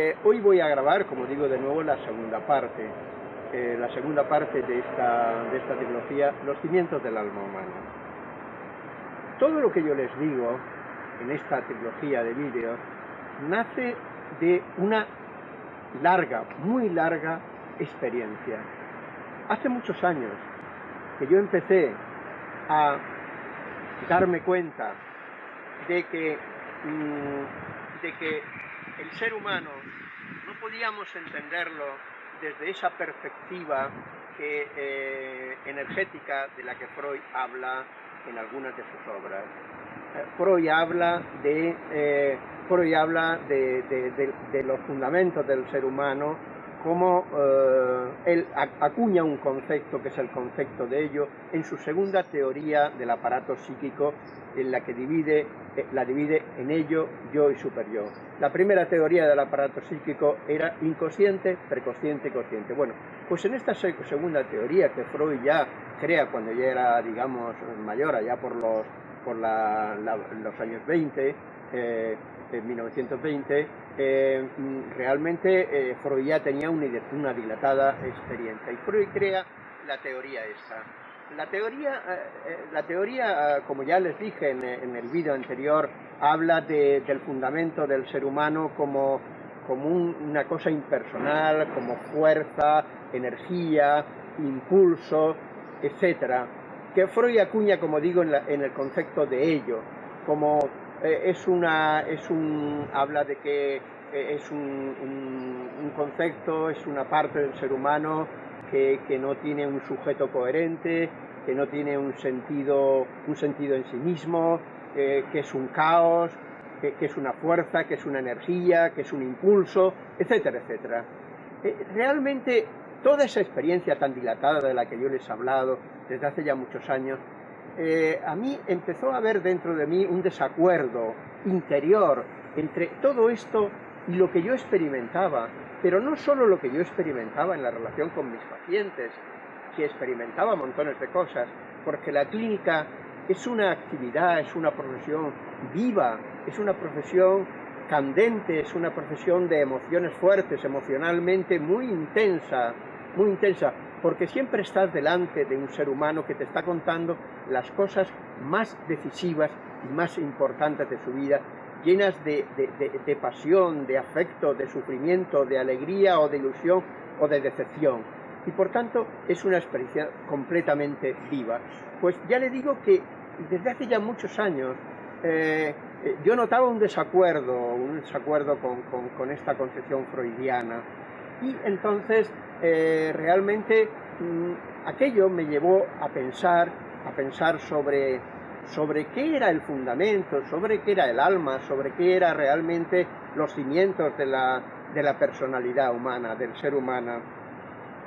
Eh, hoy voy a grabar, como digo de nuevo, la segunda parte, eh, la segunda parte de esta, de esta trilogía, Los cimientos del alma humana. Todo lo que yo les digo en esta trilogía de vídeos nace de una larga, muy larga experiencia. Hace muchos años que yo empecé a darme cuenta de que, mm, de que el ser humano no podíamos entenderlo desde esa perspectiva eh, energética de la que Freud habla en algunas de sus obras. Eh, Freud habla de, eh, Freud habla de los fundamentos del ser humano como eh, él acuña un concepto que es el concepto de ello en su segunda teoría del aparato psíquico en la que divide, eh, la divide en ello, yo y superyo. La primera teoría del aparato psíquico era inconsciente, preconsciente y consciente. Bueno, pues en esta segunda teoría que Freud ya crea cuando ya era, digamos, mayor, allá por los, por los años 20, eh, en 1920, eh, realmente eh, Freud ya tenía una, dilatada experiencia y Freud crea la teoría esa. La teoría, eh, la teoría como ya les dije en, el vídeo anterior, habla del fundamento del ser humano como, como una cosa impersonal, como fuerza, energía, impulso, etc. Que Freud acuña, como digo, en, en el concepto de ello, como eh, es una, es un, habla de que eh, es un, un, concepto, es una parte del ser humano que, que, no tiene un sujeto coherente, que no tiene un sentido, un sentido en sí mismo, que es un caos, que, que, es una fuerza, que es una energía, que es un impulso, etcétera, etcétera. Eh, realmente toda esa experiencia tan dilatada de la que yo les he hablado desde hace ya muchos años eh, a mí empezó a haber dentro de mí un desacuerdo interior entre todo esto y lo que yo experimentaba, pero no solo lo que yo experimentaba en la relación con mis pacientes, que experimentaba montones de cosas, porque la clínica es una actividad, es una profesión viva, es una profesión candente, es una profesión de emociones fuertes, emocionalmente muy intensa, muy intensa, porque siempre estás delante de un ser humano que te está contando las cosas más decisivas y más importantes de su vida, llenas de, pasión, de afecto, de sufrimiento, de alegría o de ilusión o de decepción. Y por tanto es una experiencia completamente viva. Pues ya le digo que desde hace ya muchos años eh, yo notaba un desacuerdo, un desacuerdo con esta concepción freudiana y entonces eh, realmente mm, aquello me llevó a pensar, a pensar sobre, sobre qué era el fundamento, sobre qué era el alma, sobre qué eran realmente los cimientos de la, de la personalidad humana, del ser humano.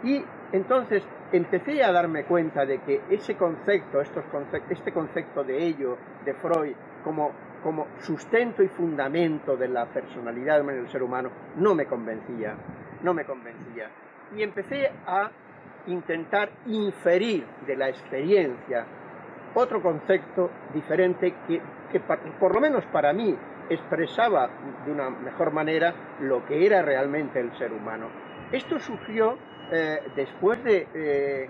Y entonces empecé a darme cuenta de que ese concepto, estos este concepto de ello, de Freud, como, como sustento y fundamento de la personalidad del ser humano, no me convencía no me convencía. Y empecé a intentar inferir de la experiencia otro concepto diferente que, por lo menos para mí expresaba de una mejor manera lo que era realmente el ser humano. Esto surgió eh, después eh,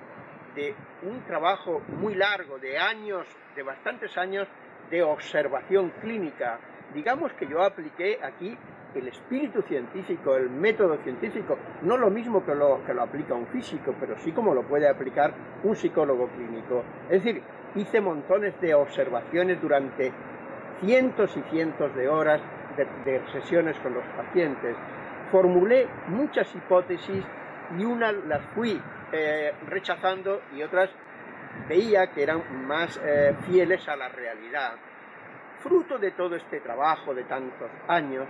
de un trabajo muy largo, de años, de bastantes años de observación clínica. Digamos que yo apliqué aquí el espíritu científico, el método científico, no lo mismo que lo, que lo aplica un físico, pero sí como lo puede aplicar un psicólogo clínico. Es decir, hice montones de observaciones durante cientos y cientos de horas de, sesiones con los pacientes. Formulé muchas hipótesis y unas las fui eh, rechazando y otras veía que eran más eh, fieles a la realidad. Fruto de todo este trabajo de tantos años,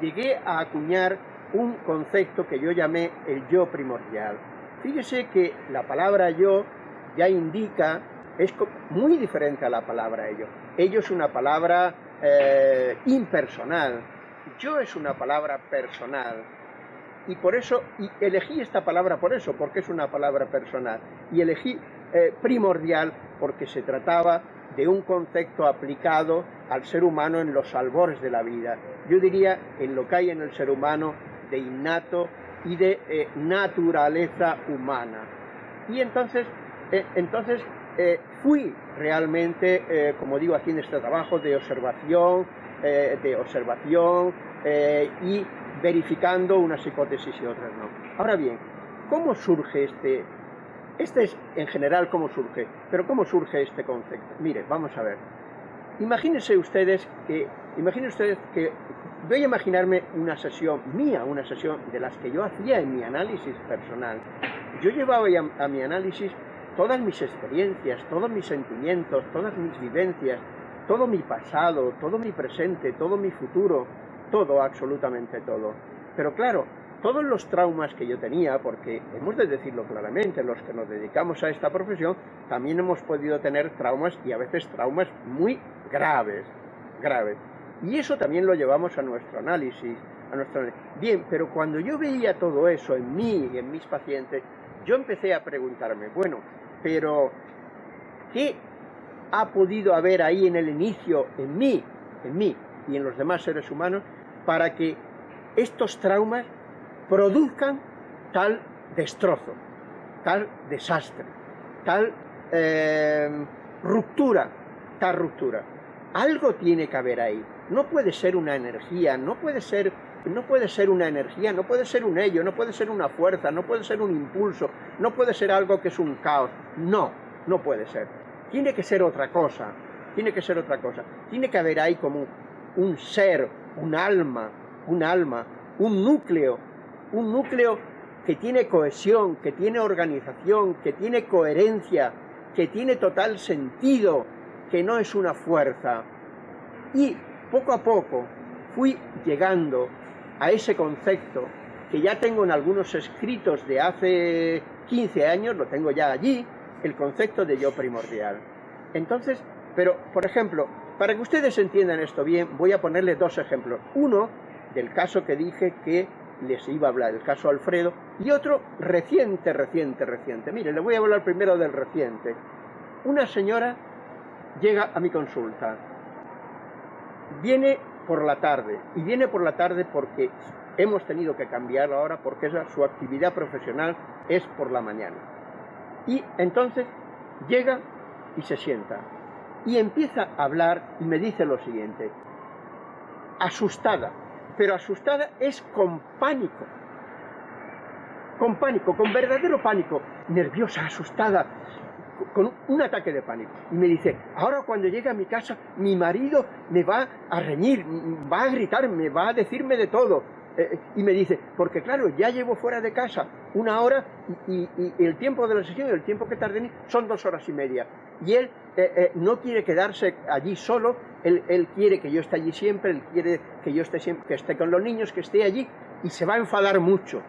llegué a acuñar un concepto que yo llamé el yo primordial. Fíjese que la palabra yo ya indica, es muy diferente a la palabra ello. Ello es una palabra eh, impersonal, yo es una palabra personal. Y por eso, elegí esta palabra por eso, porque es una palabra personal. Y elegí eh, primordial porque se trataba de un concepto aplicado al ser humano en los albores de la vida. Yo diría en lo que hay en el ser humano de innato y de eh, naturaleza humana. Y entonces, eh, entonces eh, fui realmente, como digo aquí en este trabajo, de observación, de observación y verificando unas hipótesis y otras no. Ahora bien, ¿cómo surge este, este es en general cómo surge, pero ¿cómo surge este concepto? Mire, vamos a ver. Imagínense ustedes que, imagínense ustedes que voy a imaginarme una sesión mía, una sesión de las que yo hacía en mi análisis personal. Yo llevaba a, a mi análisis todas mis experiencias, todos mis sentimientos, todas mis vivencias, todo mi pasado, todo mi presente, todo mi futuro, todo, absolutamente todo. Pero claro, todos los traumas que yo tenía, porque hemos de decirlo claramente, los que nos dedicamos a esta profesión, también hemos podido tener traumas y a veces traumas muy graves, graves. Y eso también lo llevamos a nuestro análisis, a nuestro Bien, pero cuando yo veía todo eso en mí y en mis pacientes, yo empecé a preguntarme, bueno, pero ¿qué ha podido haber ahí en el inicio, en mí, en mí y en los demás seres humanos, para que estos traumas produzcan tal destrozo, tal desastre, tal eh, ruptura, tal ruptura. Algo tiene que haber ahí. No puede ser una energía, no puede ser, no puede ser una energía, no puede ser un ello, no puede ser una fuerza, no puede ser un impulso, no puede ser algo que es un caos. No, no puede ser. Tiene que ser otra cosa, tiene que ser otra cosa. Tiene que haber ahí como un ser, un alma, un alma, un núcleo un núcleo que tiene cohesión, que tiene organización, que tiene coherencia, que tiene total sentido, que no es una fuerza. Y poco a poco fui llegando a ese concepto que ya tengo en algunos escritos de hace 15 años, lo tengo ya allí, el concepto de yo primordial. Entonces, pero, por ejemplo, para que ustedes entiendan esto bien, voy a ponerles dos ejemplos. Uno, del caso que dije que les iba a hablar, el caso Alfredo, y otro reciente, reciente, reciente. Mire, le voy a hablar primero del reciente. Una señora llega a mi consulta, viene por la tarde, y viene por la tarde porque hemos tenido que cambiar ahora porque su actividad profesional es por la mañana. Y entonces llega y se sienta, y empieza a hablar y me dice lo siguiente, asustada, pero asustada es con pánico. Con pánico, con verdadero pánico. Nerviosa, asustada, con un ataque de pánico. Y me dice, ahora cuando llegue a mi casa, mi marido me va a reñir, va a gritar, me va a decirme de todo. Eh, eh, y me dice, porque claro, ya llevo fuera de casa una hora y, el tiempo de la sesión y el tiempo que tarde en son dos horas y media. Y él eh, no quiere quedarse allí solo, él, quiere que yo esté allí siempre, él quiere que yo esté siempre, que esté con los niños, que esté allí, y se va a enfadar mucho.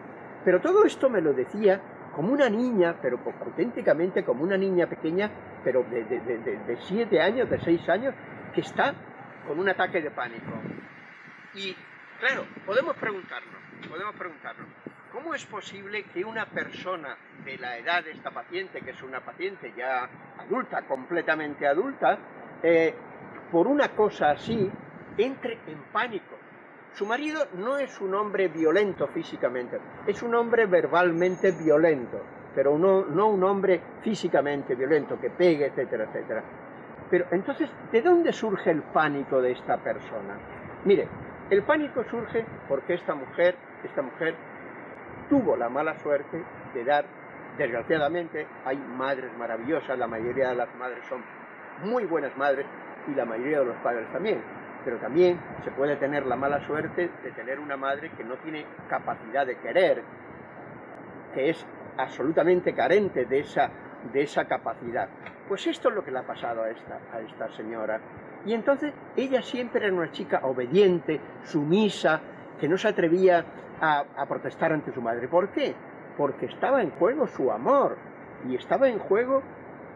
Pero todo esto me lo decía como una niña, pero auténticamente como una niña pequeña, pero de siete años, de seis años, que está con un ataque de pánico. Y Claro, podemos preguntarnos, podemos preguntarnos, ¿cómo es posible que una persona de la edad de esta paciente, que es una paciente ya adulta, completamente adulta, eh, por una cosa así, entre en pánico? Su marido no es un hombre violento físicamente, es un hombre verbalmente violento, pero no, un hombre físicamente violento, que pegue, etcétera, etcétera. Pero entonces, ¿de dónde surge el pánico de esta persona? Mire, el pánico surge porque esta mujer, esta mujer tuvo la mala suerte de dar, desgraciadamente, hay madres maravillosas, la mayoría de las madres son muy buenas madres y la mayoría de los padres también, pero también se puede tener la mala suerte de tener una madre que no tiene capacidad de querer, que es absolutamente carente de esa, de esa capacidad. Pues esto es lo que le ha pasado a esta, a esta señora. Y entonces ella siempre era una chica obediente, sumisa, que no se atrevía a, protestar ante su madre. ¿Por qué? Porque estaba en juego su amor y estaba en juego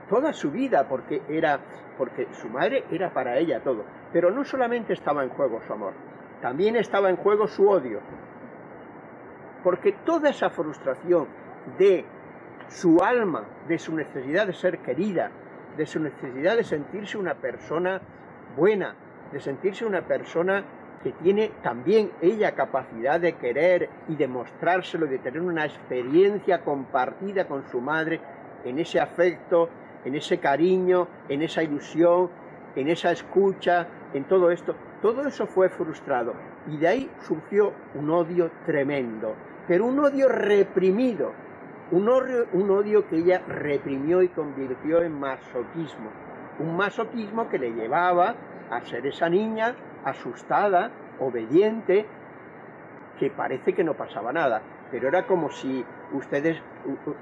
toda su vida, porque era, porque su madre era para ella todo. Pero no solamente estaba en juego su amor, también estaba en juego su odio. Porque toda esa frustración de su alma, de su necesidad de ser querida, de su necesidad de sentirse una persona buena, de sentirse una persona que tiene también ella capacidad de querer y de mostrárselo, de tener una experiencia compartida con su madre en ese afecto, en ese cariño, en esa ilusión, en esa escucha, en todo esto. Todo eso fue frustrado y de ahí surgió un odio tremendo, pero un odio reprimido, un odio, un odio que ella reprimió y convirtió en masoquismo, un masoquismo que le llevaba a ser esa niña asustada, obediente, que parece que no pasaba nada, pero era como si ustedes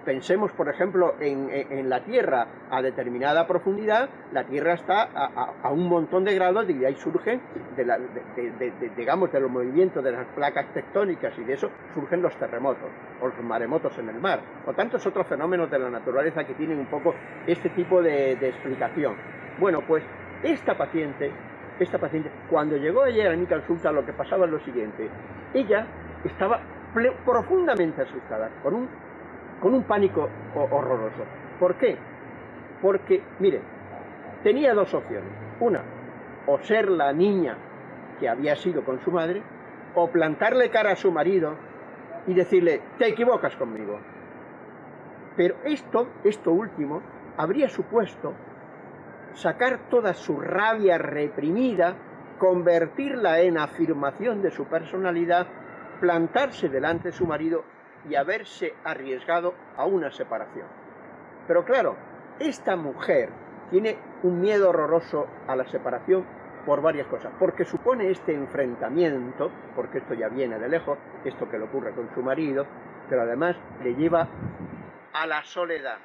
pensemos, por ejemplo, en, la Tierra a determinada profundidad, la Tierra está a, un montón de grados y de ahí surgen, de, digamos, de los movimientos de las placas tectónicas y de eso surgen los terremotos o los maremotos en el mar, o tantos otros fenómenos de la naturaleza que tienen un poco este tipo de explicación. Bueno, pues esta paciente esta paciente, cuando llegó ayer a mi consulta, lo que pasaba es lo siguiente. Ella estaba profundamente asustada, con un, con un pánico horroroso. ¿Por qué? Porque, mire, tenía dos opciones. Una, o ser la niña que había sido con su madre, o plantarle cara a su marido y decirle, te equivocas conmigo. Pero esto, esto último, habría supuesto sacar toda su rabia reprimida, convertirla en afirmación de su personalidad, plantarse delante de su marido y haberse arriesgado a una separación. Pero claro, esta mujer tiene un miedo horroroso a la separación por varias cosas, porque supone este enfrentamiento, porque esto ya viene de lejos, esto que le ocurre con su marido, pero además le lleva a la soledad,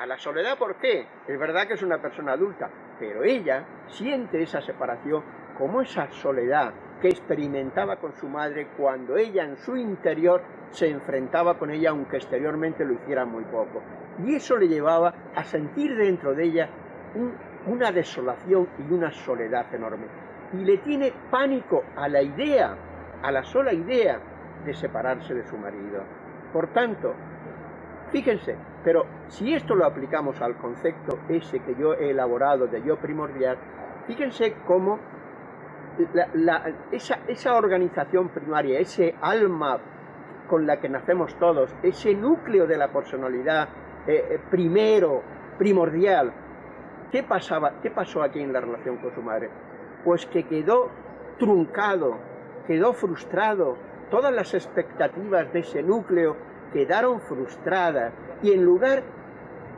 a la soledad, ¿por qué? Es verdad que es una persona adulta, pero ella siente esa separación como esa soledad que experimentaba con su madre cuando ella en su interior se enfrentaba con ella, aunque exteriormente lo hiciera muy poco. Y eso le llevaba a sentir dentro de ella una desolación y una soledad enorme. Y le tiene pánico a la idea, a la sola idea de separarse de su marido. Por tanto, Fíjense, pero si esto lo aplicamos al concepto ese que yo he elaborado de yo primordial, fíjense cómo esa, organización primaria, ese alma con la que nacemos todos, ese núcleo de la personalidad eh, eh, primero, primordial, ¿qué, pasaba, ¿qué pasó aquí en la relación con su madre? Pues que quedó truncado, quedó frustrado, todas las expectativas de ese núcleo quedaron frustradas y en lugar,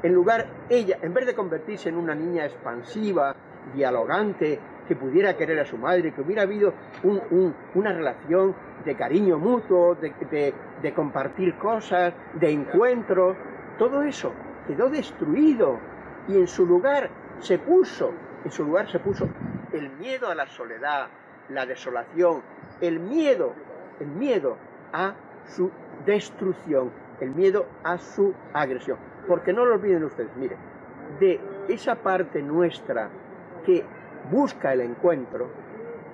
en lugar ella, en vez de convertirse en una niña expansiva, dialogante, que pudiera querer a su madre, que hubiera habido una relación de cariño mutuo, de, de compartir cosas, de encuentro, todo eso quedó destruido y en su lugar se puso, en su lugar se puso el miedo a la soledad, la desolación, el miedo, el miedo a su destrucción, el miedo a su agresión. Porque no lo olviden ustedes, mire, de esa parte nuestra que busca el encuentro,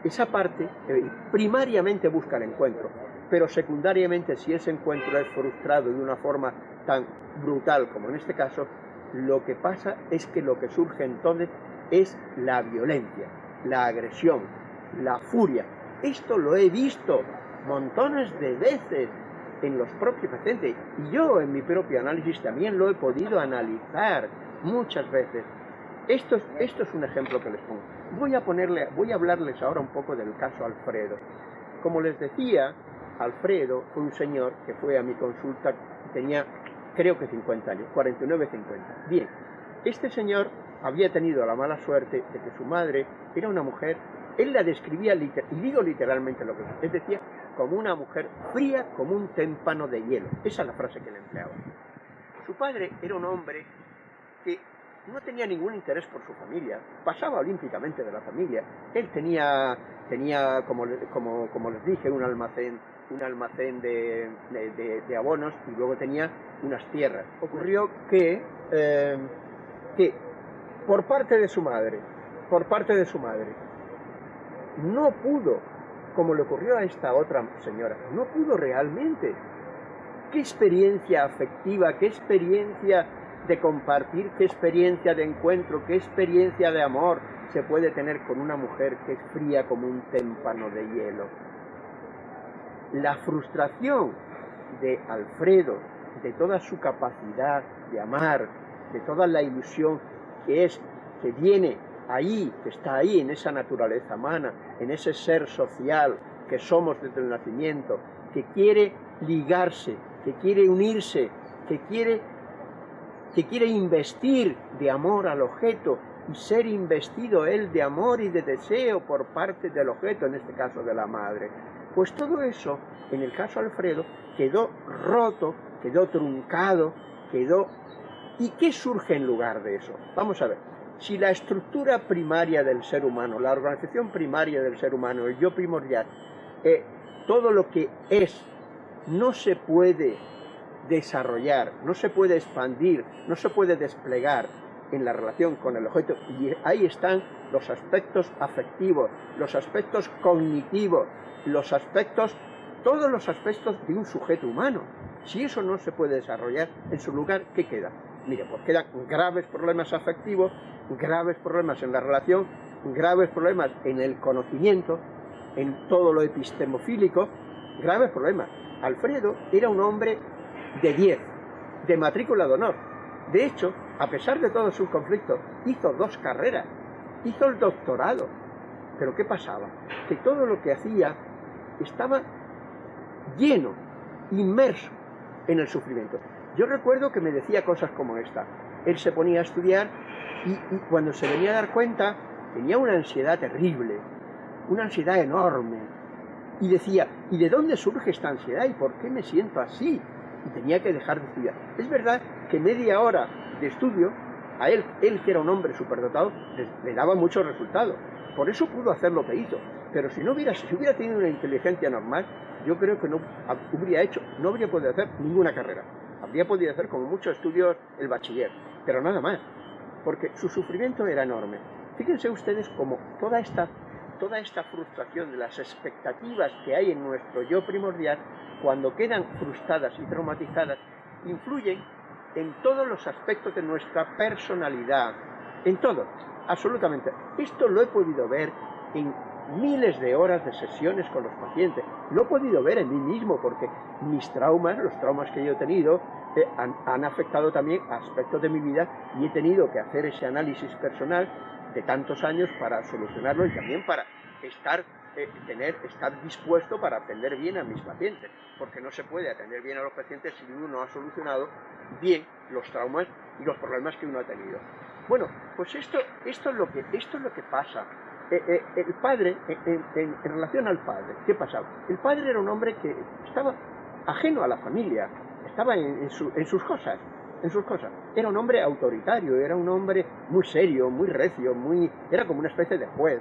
esa parte eh, primariamente busca el encuentro, pero secundariamente si ese encuentro es frustrado de una forma tan brutal como en este caso, lo que pasa es que lo que surge entonces es la violencia, la agresión, la furia. Esto lo he visto montones de veces en los propios pacientes. Y yo en mi propio análisis también lo he podido analizar muchas veces. Esto, esto es un ejemplo que les pongo. Voy a, ponerle, voy a hablarles ahora un poco del caso Alfredo. Como les decía, Alfredo fue un señor que fue a mi consulta, tenía creo que 50 años, 49, 50. Bien, este señor había tenido la mala suerte de que su madre era una mujer, él la describía, y digo literalmente lo que es, decía, como una mujer fría como un témpano de hielo. Esa es la frase que le empleaba. Su padre era un hombre que no tenía ningún interés por su familia, pasaba olímpicamente de la familia. Él tenía, tenía como, como, como les dije, un almacén, un almacén de, de, abonos y luego tenía unas tierras. Ocurrió que, eh, que por parte de su madre, por parte de su madre, no pudo como le ocurrió a esta otra señora. No pudo realmente. ¿Qué experiencia afectiva, qué experiencia de compartir qué experiencia de encuentro, qué experiencia de amor se puede tener con una mujer que es fría como un témpano de hielo. La frustración de Alfredo, de toda su capacidad de amar, de toda la ilusión que es, que viene ahí, que está ahí en esa naturaleza humana, en ese ser social que somos desde el nacimiento, que quiere ligarse, que quiere unirse, que quiere, que quiere investir de amor al objeto y ser investido él de amor y de deseo por parte del objeto, en este caso de la madre. Pues todo eso, en el caso Alfredo, quedó roto, quedó truncado, quedó... ¿Y qué surge en lugar de eso? Vamos a ver. Si la estructura primaria del ser humano, la organización primaria del ser humano, el yo primordial, eh, todo lo que es, no se puede desarrollar, no se puede expandir, no se puede desplegar en la relación con el objeto, y ahí están los aspectos afectivos, los aspectos cognitivos, los aspectos, todos los aspectos de un sujeto humano. Si eso no se puede desarrollar, en su lugar, ¿qué queda? Mire, pues quedan graves problemas afectivos, graves problemas en la relación, graves problemas en el conocimiento, en todo lo epistemofílico, graves problemas. Alfredo era un hombre de 10, de matrícula de honor. De hecho, a pesar de todos sus conflictos, hizo dos carreras, hizo el doctorado. Pero ¿qué pasaba? Que todo lo que hacía estaba lleno, inmerso en el sufrimiento. Yo recuerdo que me decía cosas como esta. Él se ponía a estudiar y, cuando se venía a dar cuenta tenía una ansiedad terrible, una ansiedad enorme. Y decía, ¿y de dónde surge esta ansiedad? ¿Y por qué me siento así? Y tenía que dejar de estudiar. Es verdad que media hora de estudio, a él, él que era un hombre superdotado, le, daba muchos resultados. Por eso pudo hacer lo que hizo. Pero si no hubiera, si hubiera tenido una inteligencia normal, yo creo que no habría hecho, no habría podido hacer ninguna carrera. Habría podido hacer como muchos estudios el bachiller, pero nada más, porque su sufrimiento era enorme. Fíjense ustedes cómo toda esta, toda esta frustración de las expectativas que hay en nuestro yo primordial, cuando quedan frustradas y traumatizadas, influyen en todos los aspectos de nuestra personalidad, en todo, absolutamente. Esto lo he podido ver en miles de horas de sesiones con los pacientes. Lo he podido ver en mí mismo porque mis traumas, los traumas que yo he tenido, eh, han, afectado también aspectos de mi vida y he tenido que hacer ese análisis personal de tantos años para solucionarlo y también para estar, eh, tener, estar dispuesto para atender bien a mis pacientes, porque no se puede atender bien a los pacientes si uno no ha solucionado bien los traumas y los problemas que uno ha tenido. Bueno, pues esto, esto, es, lo que, esto es lo que pasa eh, eh, el padre, en, relación al padre, ¿qué pasaba? El padre era un hombre que estaba ajeno a la familia, estaba en, sus cosas, en sus cosas. Era un hombre autoritario, era un hombre muy serio, muy recio, muy, era como una especie de juez.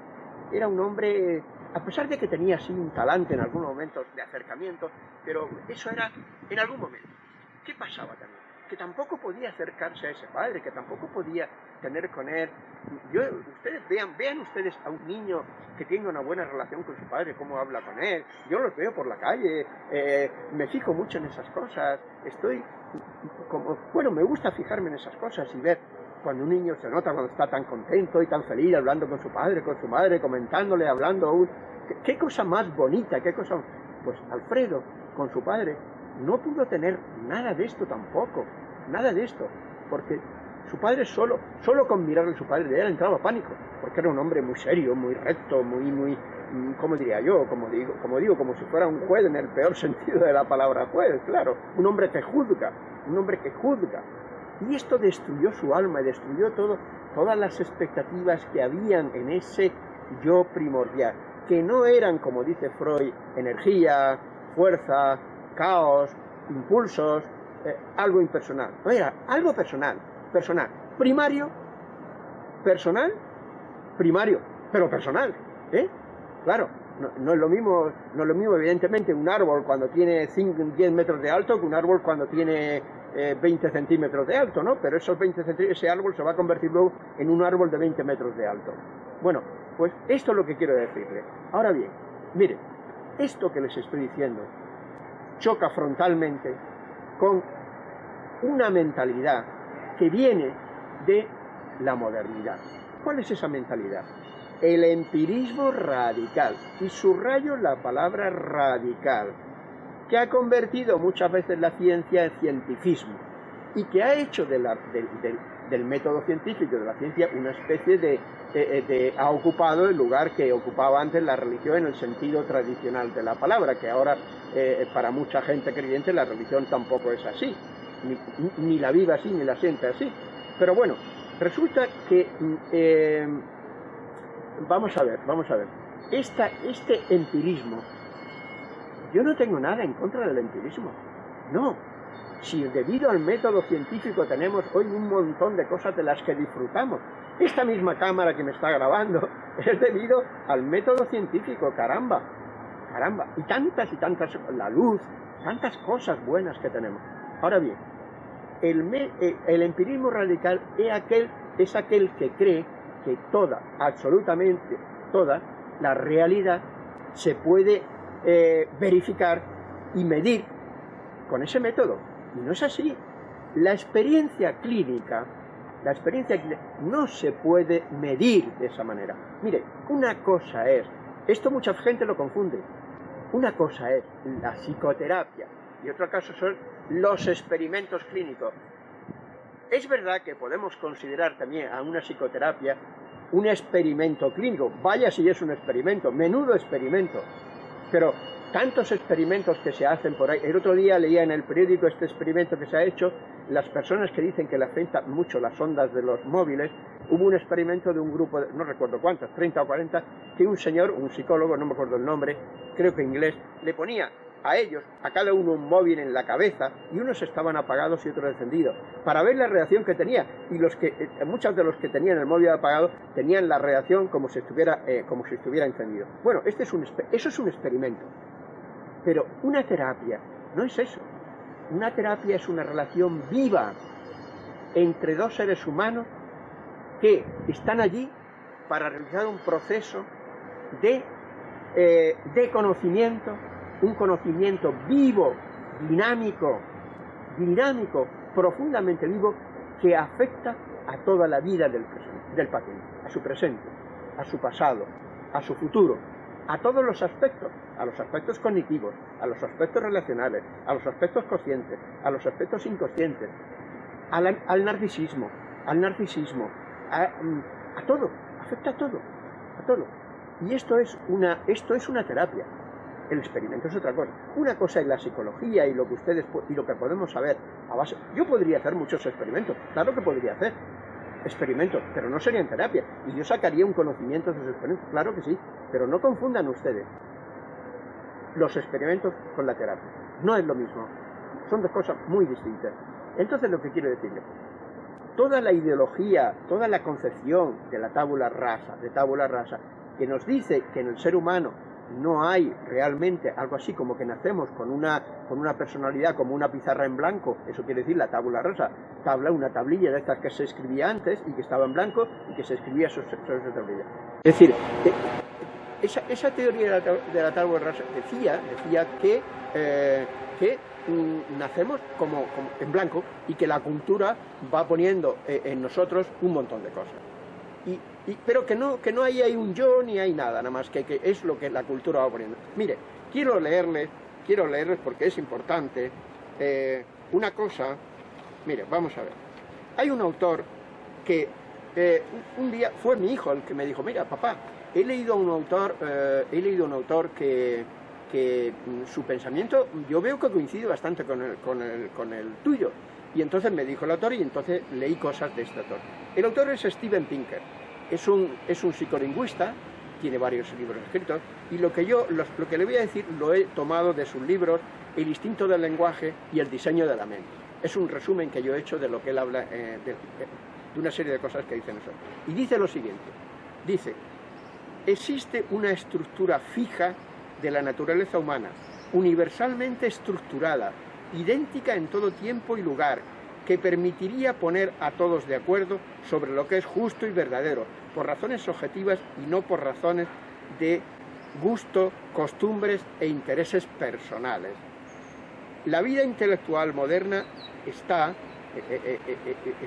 Era un hombre, a pesar de que tenía así un talante en algunos momentos de acercamiento, pero eso era en algún momento. ¿Qué pasaba también? que tampoco podía acercarse a ese padre, que tampoco podía tener con él. Yo, ustedes vean, vean ustedes a un niño que tiene una buena relación con su padre, cómo habla con él. Yo los veo por la calle, eh, me fijo mucho en esas cosas. Estoy bueno, me gusta fijarme en esas cosas y ver cuando un niño se nota cuando está tan contento y tan feliz hablando con su padre, con su madre, comentándole, hablando. ¿Qué, cosa más bonita, qué cosa. Pues Alfredo, con su padre, no pudo tener nada de esto tampoco, nada de esto, porque su padre solo, solo con mirarle a su padre le entraba pánico, porque era un hombre muy serio, muy recto, muy, muy, ¿cómo diría yo? Como digo, como digo, como si fuera un juez en el peor sentido de la palabra juez, claro, un hombre que juzga, un hombre que juzga. Y esto destruyó su alma y destruyó todo, todas las expectativas que habían en ese yo primordial, que no eran, como dice Freud, energía, fuerza, caos, impulsos, eh, algo impersonal. No era algo personal, personal. Primario, personal, primario, pero personal. ¿eh? Claro, no, es lo mismo, no es lo mismo evidentemente un árbol cuando tiene 5, 10 metros de alto que un árbol cuando tiene 20 eh, centímetros de alto, ¿no? Pero esos 20 ese árbol se va a convertir luego en un árbol de 20 metros de alto. Bueno, pues esto es lo que quiero decirle. Ahora bien, miren, esto que les estoy diciendo choca frontalmente con una mentalidad que viene de la modernidad. ¿Cuál es esa mentalidad? El empirismo radical, y subrayo la palabra radical, que ha convertido muchas veces la ciencia en cientificismo y que ha hecho del, método científico de la ciencia una especie de, de, ha ocupado el lugar que ocupaba antes la religión en el sentido tradicional de la palabra, que ahora eh, para mucha gente creyente la religión tampoco es así, ni, la vive así, ni la siente así. Pero bueno, resulta que, mm, eh, vamos a ver, vamos a ver, Esta, este empirismo, yo no tengo nada en contra del empirismo, no, si debido al método científico tenemos hoy un montón de cosas de las que disfrutamos. Esta misma cámara que me está grabando es debido al método científico, caramba, caramba. Y tantas y tantas, la luz, tantas cosas buenas que tenemos. Ahora bien, el, eh, el empirismo radical es aquel, es aquel que cree que toda, absolutamente toda, la realidad se puede eh, verificar y medir con ese método. Y no es así. La experiencia clínica, la experiencia no se puede medir de esa manera. Mire, una cosa es, esto mucha gente lo confunde, una cosa es la psicoterapia y otro caso son los experimentos clínicos. Es verdad que podemos considerar también a una psicoterapia un experimento clínico, vaya si es un experimento, menudo experimento, pero tantos experimentos que se hacen por ahí. El otro día leía en el periódico este experimento que se ha hecho, las personas que dicen que le afectan mucho las ondas de los móviles, hubo un experimento de un grupo, no recuerdo cuántos, 30 o 40, que un señor, un psicólogo, no me acuerdo el nombre, creo que inglés, le ponía a ellos, a cada uno un móvil en la cabeza, y unos estaban apagados y otros encendidos, para ver la reacción que tenía. Y los que, eh, muchos de los que tenían el móvil apagado tenían la reacción como si estuviera, eh, como si estuviera encendido. Bueno, este es un, eso es un experimento. Pero una terapia no es eso. Una terapia es una relación viva entre dos seres humanos que están allí para realizar un proceso de, eh, de conocimiento, un conocimiento vivo, dinámico, dinámico, profundamente vivo, que afecta a toda la vida del, paciente, a su presente, a su pasado, a su futuro, a todos los aspectos, a los aspectos cognitivos, a los aspectos relacionales, a los aspectos conscientes, a los aspectos inconscientes, al, narcisismo, al narcisismo, mm, a, todo, afecta a todo, a todo. Y esto es una, esto es una terapia. El experimento es otra cosa. Una cosa es la psicología y lo que ustedes y lo que podemos saber. Yo podría hacer muchos experimentos, claro que podría hacer, experimentos, pero no serían terapia. Y yo sacaría un conocimiento de esos experimentos, claro que sí, pero no confundan ustedes los experimentos con la terapia. No es lo mismo, son dos cosas muy distintas. Entonces lo que quiero decirle, toda la ideología, toda la concepción de la tabula rasa, de tabula rasa, que nos dice que en el ser humano no hay realmente algo así como que nacemos con una, con una personalidad como una pizarra en blanco, eso quiere decir la tabla rosa, tabla, una tablilla de estas que se escribía antes y que estaba en blanco y que se escribía sobre, esa tablilla. Es decir, eh, esa, esa teoría de la, tabla rosa decía, decía que, eh, que mm, nacemos como, en blanco y que la cultura va poniendo eh, en nosotros un montón de cosas. Y pero que no, que no hay, hay, un yo ni hay nada, nada más que, que es lo que la cultura va poniendo. Mire, quiero leerles, quiero leerles porque es importante eh, una cosa, mire, vamos a ver. Hay un autor que eh, un día fue mi hijo el que me dijo, mira papá, he leído un autor, eh, he leído un autor que, que mm, su pensamiento yo veo que coincide bastante con el, con el, con el tuyo. Y entonces me dijo el autor y entonces leí cosas de este autor. El autor es Steven Pinker es un, es un psicolingüista, tiene varios libros escritos, y lo que yo, lo que le voy a decir lo he tomado de sus libros El instinto del lenguaje y El diseño de la mente. Es un resumen que yo he hecho de lo que él habla, eh, de, de una serie de cosas que dice nosotros. Y dice lo siguiente, dice, existe una estructura fija de la naturaleza humana, universalmente estructurada, idéntica en todo tiempo y lugar, que permitiría poner a todos de acuerdo sobre lo que es justo y verdadero, por razones objetivas y no por razones de gusto, costumbres e intereses personales. La vida intelectual moderna está eh,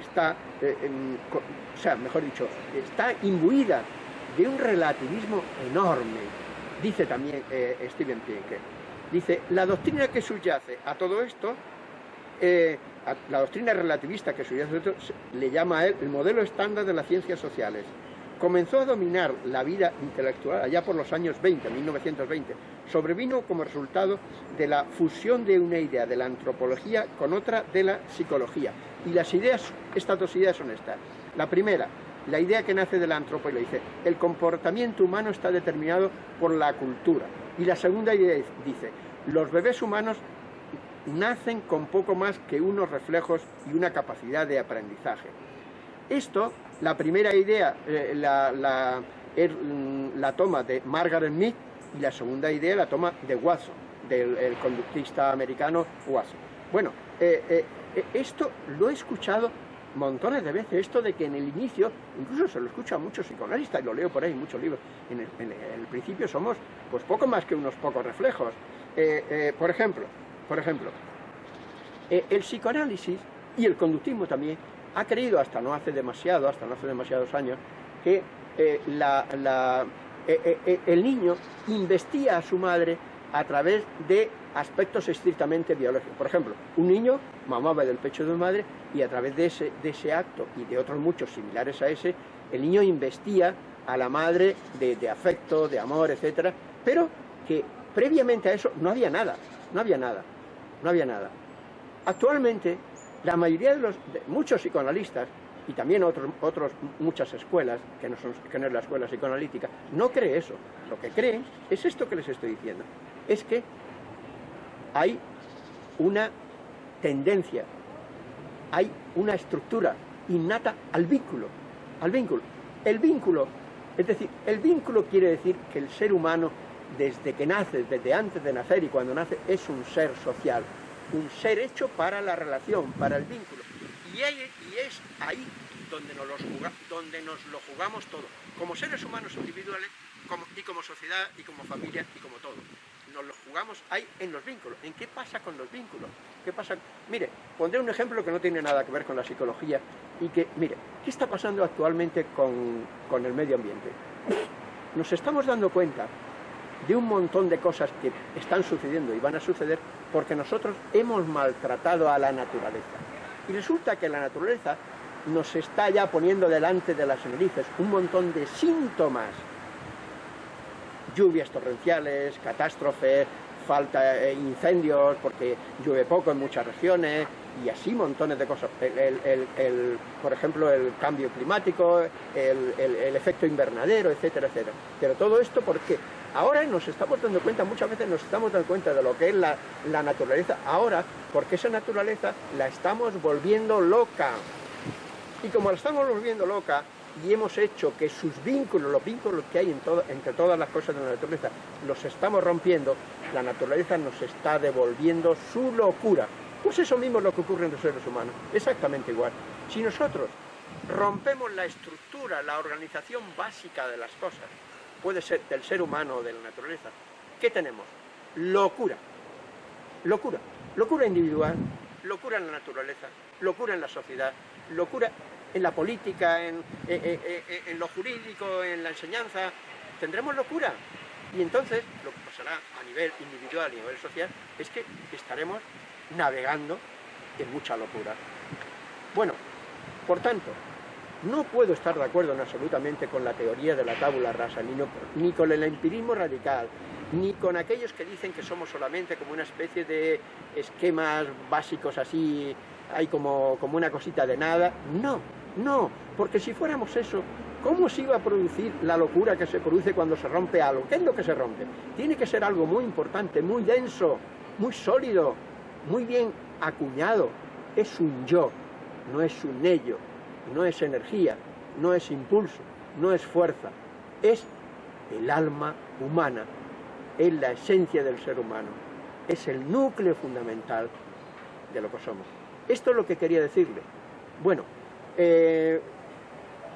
está, o sea, mejor dicho, está imbuida de un relativismo enorme, dice también Steven Pinker. Dice, la doctrina que subyace a todo esto, la doctrina relativista que subyace a todo esto, le llama a él el modelo estándar de las ciencias sociales, comenzó a dominar la vida intelectual allá por los años 20, 1920. Sobrevino como resultado de la fusión de una idea de la antropología con otra de la psicología. Y las ideas, estas dos ideas son estas. La primera, la idea que nace de la antropología, dice, el comportamiento humano está determinado por la cultura. Y la segunda idea dice, los bebés humanos nacen con poco más que unos reflejos y una capacidad de aprendizaje. Esto la primera idea eh, er, mm, la, toma de Margaret Mead y la segunda idea la toma de Watson, del conductista americano Watson. Bueno, eh, eh, esto lo he escuchado montones de veces, esto de que en el inicio, incluso se lo escucha a muchos psicoanalistas, y lo leo por ahí en muchos libros, en el, principio somos pues poco más que unos pocos reflejos. por ejemplo, por ejemplo, el psicoanálisis y el conductismo también ha creído hasta no hace demasiado, hasta no hace demasiados años, que eh, eh, eh, el niño investía a su madre a través de aspectos estrictamente biológicos. Por ejemplo, un niño mamaba del pecho de su madre y a través de ese, de ese acto y de otros muchos similares a ese, el niño investía a la madre de, de afecto, de amor, etcétera, pero que previamente a eso no había nada, no había nada, no había nada. Actualmente la mayoría de los, muchos psicoanalistas, y también otros, otros, muchas escuelas, que no, son, que no es la escuela psicoanalítica, no cree eso. Lo que creen es esto que les estoy diciendo. Es que hay una tendencia, hay una estructura innata al vínculo, al vínculo. El vínculo, es decir, el vínculo quiere decir que el ser humano, desde que nace, desde antes de nacer y cuando nace, es un ser social, un ser hecho para la relación, para el vínculo. Y, es ahí donde nos, donde nos lo jugamos todo, como seres humanos individuales y como sociedad y como familia y como todo. Nos lo jugamos ahí en los vínculos. ¿En qué pasa con los vínculos? ¿Qué pasa? Mire, pondré un ejemplo que no tiene nada que ver con la psicología y que, mire, ¿qué está pasando actualmente con el medio ambiente? Nos estamos dando cuenta de un montón de cosas que están sucediendo y van a suceder porque nosotros hemos maltratado a la naturaleza. Y resulta que la naturaleza nos está ya poniendo delante de las narices un montón de síntomas. Lluvias torrenciales, catástrofes, falta de incendios porque llueve poco en muchas regiones y así montones de cosas. El, por ejemplo, el cambio climático, el, efecto invernadero, etcétera, etcétera. Pero todo esto, ¿por qué? Ahora nos estamos dando cuenta, muchas veces nos estamos dando cuenta de lo que es la, naturaleza ahora, porque esa naturaleza la estamos volviendo loca. Y como la estamos volviendo loca, y hemos hecho que sus vínculos, los vínculos que hay entre todas las cosas de la naturaleza, los estamos rompiendo, la naturaleza nos está devolviendo su locura. Pues eso mismo es lo que ocurre en los seres humanos, exactamente igual. Si nosotros rompemos la estructura, la organización básica de las cosas, puede ser del ser humano o de la naturaleza, ¿qué tenemos? Locura. Locura. Locura individual, locura en la naturaleza, locura en la sociedad, locura en la política, en, en, lo jurídico, en la enseñanza. Tendremos locura. Y entonces lo que pasará a nivel individual y a nivel social es que estaremos navegando en mucha locura. Bueno, por tanto, no puedo estar de acuerdo en absolutamente con la teoría de la tabula rasa, ni, con el empirismo radical, ni con aquellos que dicen que somos solamente como una especie de esquemas básicos así, hay como, como una cosita de nada. No, no, porque si fuéramos eso, ¿cómo se iba a producir la locura que se produce cuando se rompe algo? ¿Qué es lo que se rompe? Tiene que ser algo muy importante, muy denso, muy sólido, muy bien acuñado. Es un yo, no es un ello no es energía, no es impulso, no es fuerza, es el alma humana, es la esencia del ser humano, es el núcleo fundamental de lo que somos. Esto es lo que quería decirle. Bueno, eh,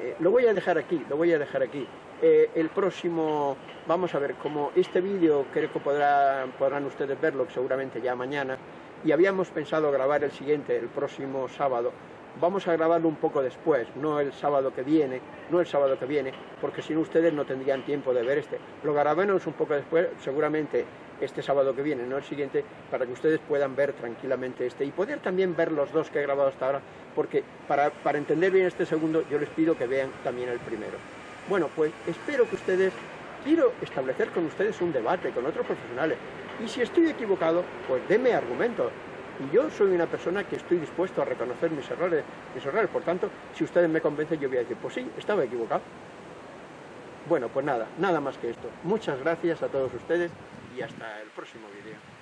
eh, lo voy a dejar aquí, lo voy a dejar aquí. Eh, el próximo, vamos a ver, como este vídeo creo que podrán ustedes verlo, seguramente ya mañana, y habíamos pensado grabar el siguiente el próximo sábado, vamos a grabarlo un poco después, no el sábado que viene, no el sábado que viene, porque si no ustedes no tendrían tiempo de ver este. Lo grabaremos un poco después, seguramente este sábado que viene, no el siguiente, para que ustedes puedan ver tranquilamente este y poder también ver los dos que he grabado hasta ahora, porque para, para entender bien este segundo yo les pido que vean también el primero. Bueno, pues espero que ustedes, quiero establecer con ustedes un debate con otros profesionales, y si estoy equivocado, pues denme argumentos, y yo soy una persona que estoy dispuesto a reconocer mis errores, mis errores. Por tanto, si ustedes me convencen, yo voy a decir, pues sí, estaba equivocado. Bueno, pues nada, nada más que esto. Muchas gracias a todos ustedes y hasta el próximo vídeo.